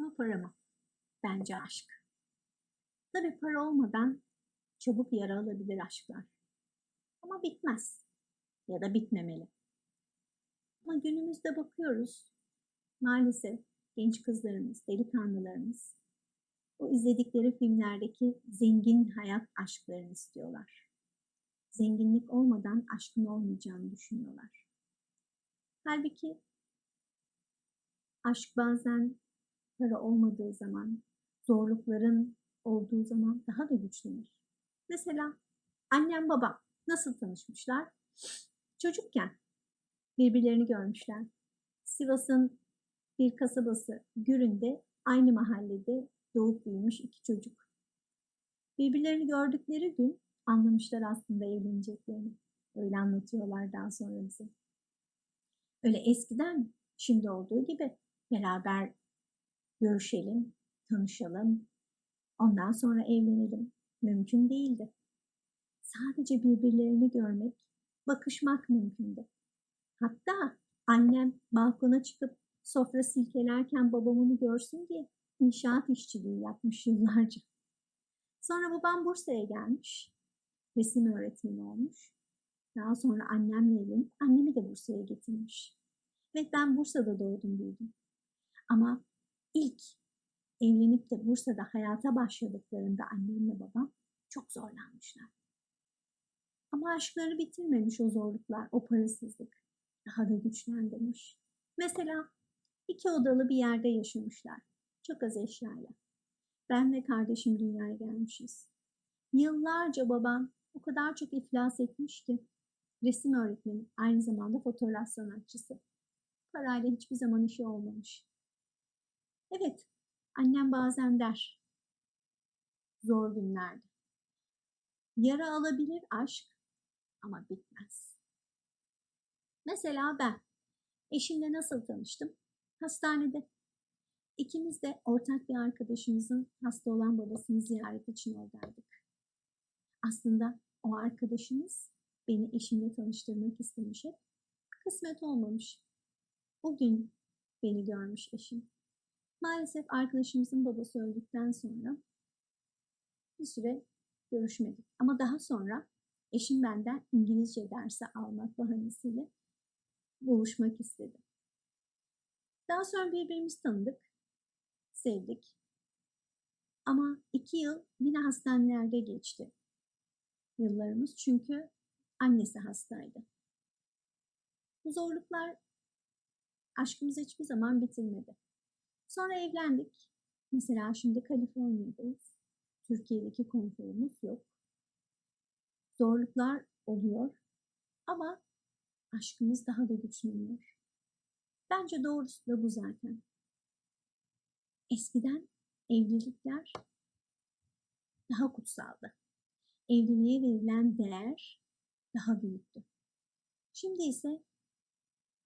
mı para mı? Bence aşk. Tabii para olmadan çabuk yara alabilir aşklar. Ama bitmez. Ya da bitmemeli. Ama günümüzde bakıyoruz. Maalesef genç kızlarımız, delikanlılarımız o izledikleri filmlerdeki zengin hayat aşklarını istiyorlar. Zenginlik olmadan aşkın olmayacağını düşünüyorlar. Halbuki aşk bazen para olmadığı zaman, zorlukların olduğu zaman daha da güçlenir. Mesela annem babam nasıl tanışmışlar? Çocukken birbirlerini görmüşler. Sivas'ın bir kasabası Gürün'de aynı mahallede doğup büyümüş iki çocuk. Birbirlerini gördükleri gün anlamışlar aslında evleneceklerini. Öyle anlatıyorlar daha sonra bize. Öyle eskiden şimdi olduğu gibi beraber görüşelim, tanışalım, ondan sonra evlenelim. Mümkün değildi. Sadece birbirlerini görmek, bakışmak mümkündü. Hatta annem balkona çıkıp sofra silkelerken babamını görsün diye inşaat işçiliği yapmış yıllarca. Sonra babam Bursa'ya gelmiş. Resim öğretmeni olmuş. Daha sonra annemle evlenip annemi de Bursa'ya getirmiş. Ve ben Bursa'da doğdum büyüdüm. Ama ilk evlenip de Bursa'da hayata başladıklarında annemle babam çok zorlanmışlar. Ama aşkları bitirmemiş o zorluklar, o parasızlık. Daha da güçlendirmiş. Mesela iki odalı bir yerde yaşamışlar. Çok az eşyayla. Ben ve kardeşim dünyaya gelmişiz. Yıllarca babam o kadar çok iflas etmiş ki resim öğretmeni, aynı zamanda fotoğraf sanatçısı. Parayla hiçbir zaman işi olmamış. Evet, annem bazen der. Zor günlerde. Yara alabilir aşk ama bitmez. Mesela ben eşimle nasıl tanıştım? Hastanede. İkimiz de ortak bir arkadaşımızın hasta olan babasını ziyaret için oradaydık. Aslında o arkadaşımız beni eşimle tanıştırmak istemiş hep. Kısmet olmamış. O gün beni görmüş eşim. Maalesef arkadaşımızın babası öldükten sonra bir süre görüşmedik. Ama daha sonra eşim benden İngilizce dersi almak bahanesiyle buluşmak istedi. Daha sonra birbirimizi tanıdık, sevdik. Ama iki yıl yine hastanelerde geçti yıllarımız çünkü annesi hastaydı. Bu zorluklar aşkımızı hiçbir zaman bitirmedi. Sonra evlendik. Mesela şimdi Kaliforniya'dayız. Türkiye'deki konforumuz yok. Zorluklar oluyor ama aşkımız daha da güçleniyor. Bence doğrusu da bu zaten. Eskiden evlilikler daha kutsaldı. Evliliğe verilen değer daha büyüktü. Şimdi ise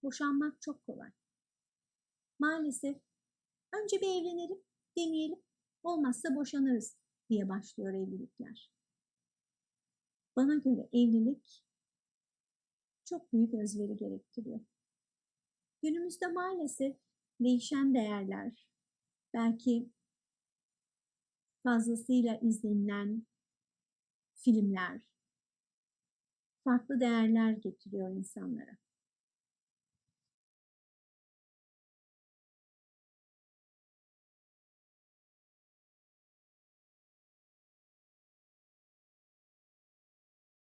boşanmak çok kolay. Maalesef önce bir evlenelim, deneyelim, olmazsa boşanırız diye başlıyor evlilikler. Bana göre evlilik çok büyük özveri gerektiriyor. Günümüzde maalesef değişen değerler, belki fazlasıyla izlenilen filmler, farklı değerler getiriyor insanlara.